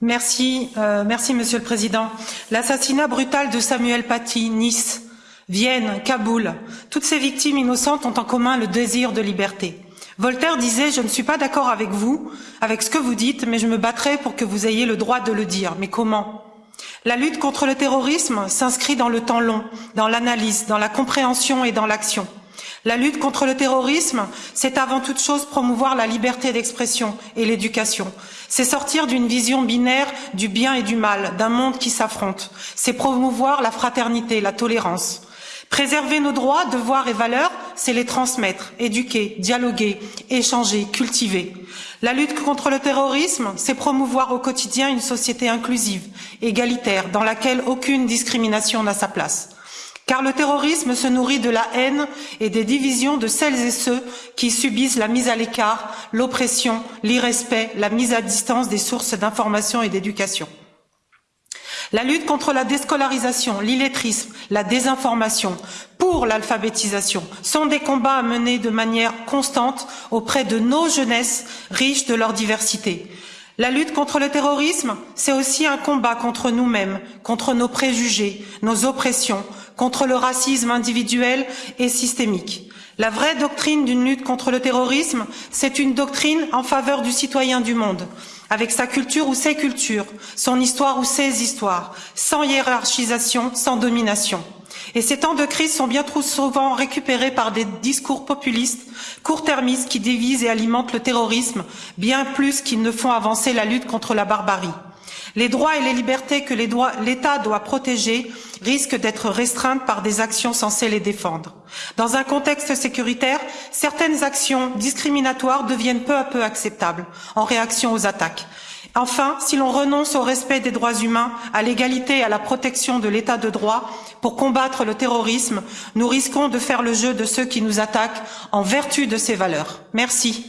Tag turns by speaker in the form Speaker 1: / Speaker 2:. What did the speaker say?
Speaker 1: Merci, euh, merci Monsieur le Président. L'assassinat brutal de Samuel Paty, Nice, Vienne, Kaboul, toutes ces victimes innocentes ont en commun le désir de liberté. Voltaire disait Je ne suis pas d'accord avec vous, avec ce que vous dites, mais je me battrai pour que vous ayez le droit de le dire. Mais comment? La lutte contre le terrorisme s'inscrit dans le temps long, dans l'analyse, dans la compréhension et dans l'action. La lutte contre le terrorisme, c'est avant toute chose promouvoir la liberté d'expression et l'éducation. C'est sortir d'une vision binaire du bien et du mal, d'un monde qui s'affronte. C'est promouvoir la fraternité, la tolérance. Préserver nos droits, devoirs et valeurs, c'est les transmettre, éduquer, dialoguer, échanger, cultiver. La lutte contre le terrorisme, c'est promouvoir au quotidien une société inclusive, égalitaire, dans laquelle aucune discrimination n'a sa place. Car le terrorisme se nourrit de la haine et des divisions de celles et ceux qui subissent la mise à l'écart, l'oppression, l'irrespect, la mise à distance des sources d'information et d'éducation. La lutte contre la déscolarisation, l'illettrisme, la désinformation, pour l'alphabétisation, sont des combats à mener de manière constante auprès de nos jeunesses riches de leur diversité. La lutte contre le terrorisme, c'est aussi un combat contre nous-mêmes, contre nos préjugés, nos oppressions, contre le racisme individuel et systémique. La vraie doctrine d'une lutte contre le terrorisme, c'est une doctrine en faveur du citoyen du monde, avec sa culture ou ses cultures, son histoire ou ses histoires, sans hiérarchisation, sans domination. Et ces temps de crise sont bien trop souvent récupérés par des discours populistes, court-termistes qui divisent et alimentent le terrorisme, bien plus qu'ils ne font avancer la lutte contre la barbarie. Les droits et les libertés que l'État doit protéger risquent d'être restreintes par des actions censées les défendre. Dans un contexte sécuritaire, certaines actions discriminatoires deviennent peu à peu acceptables en réaction aux attaques. Enfin, si l'on renonce au respect des droits humains, à l'égalité et à la protection de l'état de droit pour combattre le terrorisme, nous risquons de faire le jeu de ceux qui nous attaquent en vertu de ces valeurs. Merci.